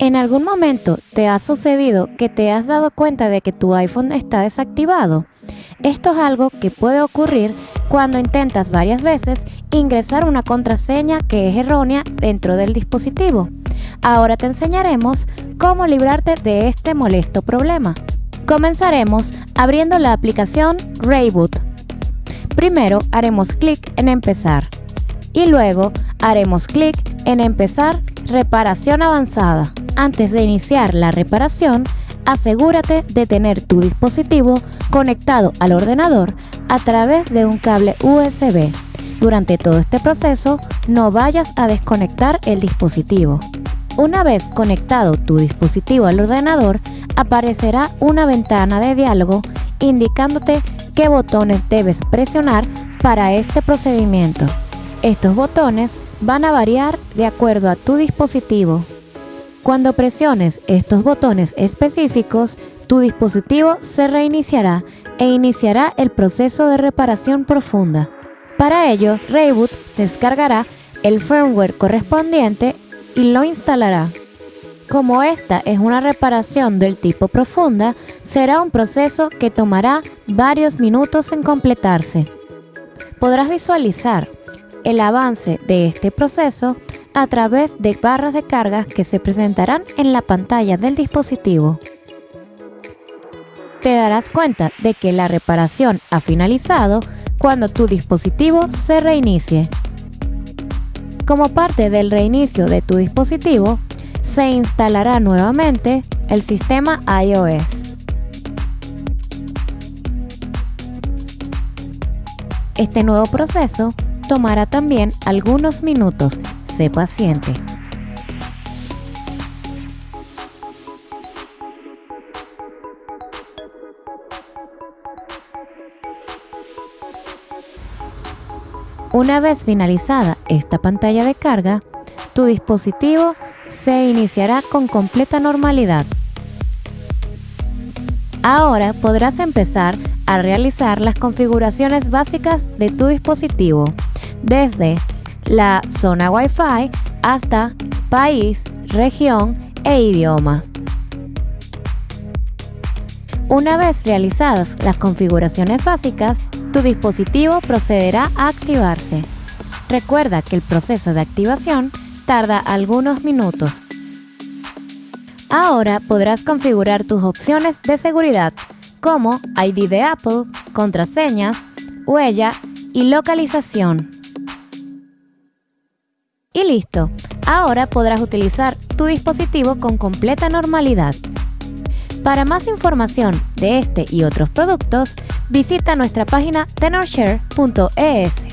¿En algún momento te ha sucedido que te has dado cuenta de que tu iPhone está desactivado? Esto es algo que puede ocurrir cuando intentas varias veces ingresar una contraseña que es errónea dentro del dispositivo. Ahora te enseñaremos cómo librarte de este molesto problema. Comenzaremos abriendo la aplicación Rayboot. Primero haremos clic en Empezar y luego haremos clic en Empezar Reparación avanzada. Antes de iniciar la reparación, asegúrate de tener tu dispositivo conectado al ordenador a través de un cable USB. Durante todo este proceso, no vayas a desconectar el dispositivo. Una vez conectado tu dispositivo al ordenador, aparecerá una ventana de diálogo indicándote qué botones debes presionar para este procedimiento. Estos botones van a variar de acuerdo a tu dispositivo. Cuando presiones estos botones específicos, tu dispositivo se reiniciará e iniciará el proceso de reparación profunda. Para ello, Rayboot descargará el firmware correspondiente y lo instalará. Como esta es una reparación del tipo profunda, será un proceso que tomará varios minutos en completarse. Podrás visualizar el avance de este proceso a través de barras de carga que se presentarán en la pantalla del dispositivo. Te darás cuenta de que la reparación ha finalizado cuando tu dispositivo se reinicie. Como parte del reinicio de tu dispositivo, se instalará nuevamente el sistema iOS. Este nuevo proceso tomará también algunos minutos. Paciente. Una vez finalizada esta pantalla de carga, tu dispositivo se iniciará con completa normalidad. Ahora podrás empezar a realizar las configuraciones básicas de tu dispositivo desde la zona Wi-Fi hasta país, región e idioma. Una vez realizadas las configuraciones básicas, tu dispositivo procederá a activarse. Recuerda que el proceso de activación tarda algunos minutos. Ahora podrás configurar tus opciones de seguridad como ID de Apple, contraseñas, huella y localización. Y listo, ahora podrás utilizar tu dispositivo con completa normalidad. Para más información de este y otros productos, visita nuestra página tenorshare.es.